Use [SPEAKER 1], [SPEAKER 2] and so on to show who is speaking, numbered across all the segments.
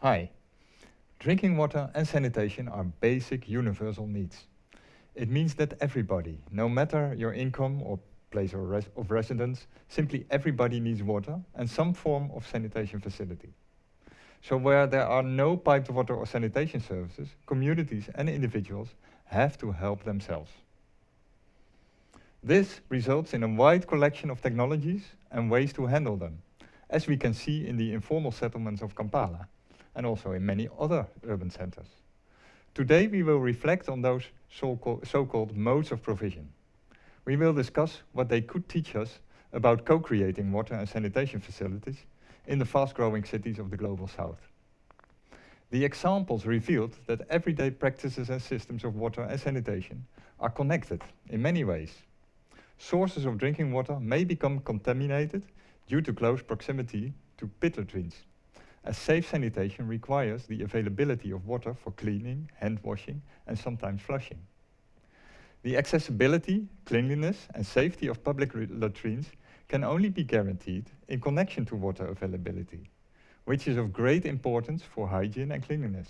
[SPEAKER 1] Hi. Drinking water and sanitation are basic universal needs. It means that everybody, no matter your income or place of, res of residence, simply everybody needs water and some form of sanitation facility. So where there are no piped water or sanitation services, communities and individuals have to help themselves. This results in a wide collection of technologies and ways to handle them, as we can see in the informal settlements of Kampala and also in many other urban centers. Today we will reflect on those so-called so modes of provision. We will discuss what they could teach us about co-creating water and sanitation facilities in the fast-growing cities of the Global South. The examples revealed that everyday practices and systems of water and sanitation are connected in many ways. Sources of drinking water may become contaminated due to close proximity to pit latrines as safe sanitation requires the availability of water for cleaning, hand washing and sometimes flushing. The accessibility, cleanliness and safety of public latrines can only be guaranteed in connection to water availability, which is of great importance for hygiene and cleanliness.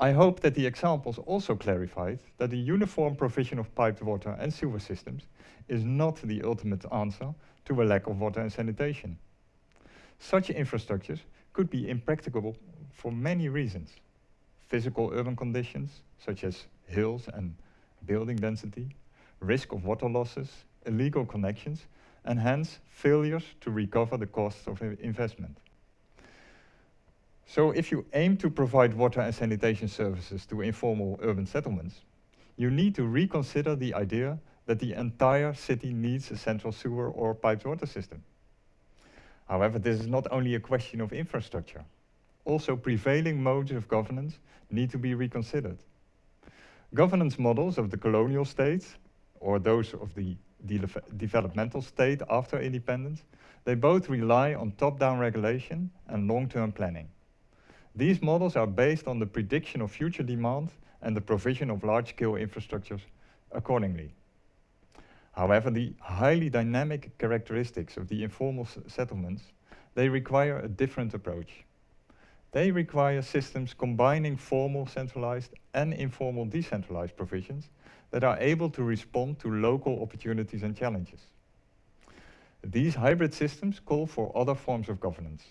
[SPEAKER 1] I hope that the examples also clarified that the uniform provision of piped water and sewer systems is not the ultimate answer to a lack of water and sanitation. Such infrastructures could be impracticable for many reasons. Physical urban conditions, such as hills and building density, risk of water losses, illegal connections, and hence failures to recover the costs of investment. So if you aim to provide water and sanitation services to informal urban settlements, you need to reconsider the idea that the entire city needs a central sewer or piped water system. However, this is not only a question of infrastructure. Also, prevailing modes of governance need to be reconsidered. Governance models of the colonial states, or those of the de developmental state after independence, they both rely on top-down regulation and long-term planning. These models are based on the prediction of future demand and the provision of large-scale infrastructures accordingly. However, the highly dynamic characteristics of the informal settlements, they require a different approach. They require systems combining formal centralized and informal decentralized provisions that are able to respond to local opportunities and challenges. These hybrid systems call for other forms of governance.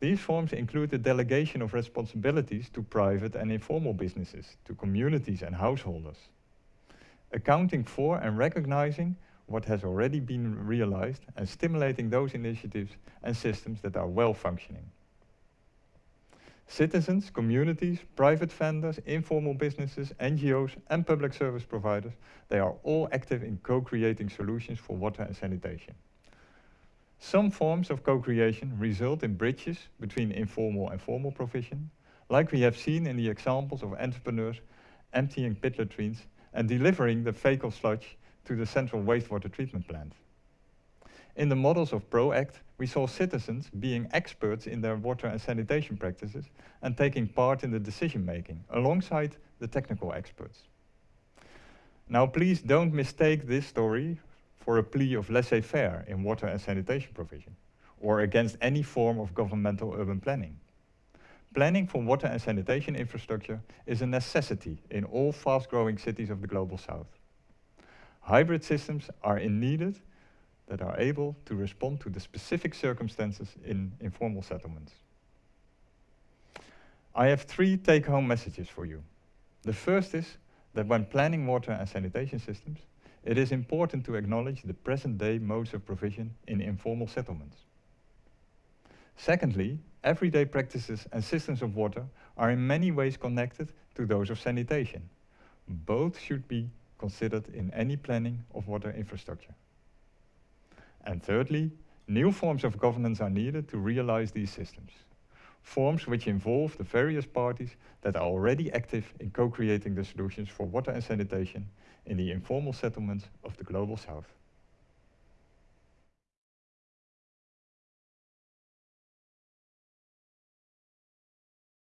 [SPEAKER 1] These forms include the delegation of responsibilities to private and informal businesses, to communities and householders, accounting for and recognizing what has already been realized and stimulating those initiatives and systems that are well functioning. Citizens, communities, private vendors, informal businesses, NGOs and public service providers, they are all active in co-creating solutions for water and sanitation. Some forms of co-creation result in bridges between informal and formal provision, like we have seen in the examples of entrepreneurs emptying pit latrines and delivering the fecal sludge to the central wastewater treatment plant. In the models of PROACT, we saw citizens being experts in their water and sanitation practices and taking part in the decision making alongside the technical experts. Now please don't mistake this story for a plea of laissez-faire in water and sanitation provision or against any form of governmental urban planning. Planning for water and sanitation infrastructure is a necessity in all fast-growing cities of the Global South. Hybrid systems are in needed that are able to respond to the specific circumstances in informal settlements. I have three take-home messages for you. The first is that when planning water and sanitation systems, it is important to acknowledge the present-day modes of provision in informal settlements. Secondly, everyday practices and systems of water are in many ways connected to those of sanitation. Both should be considered in any planning of water infrastructure. And thirdly, new forms of governance are needed to realize these systems. Forms which involve the various parties that are already active in co-creating the solutions for water and sanitation in the informal settlements of the Global South.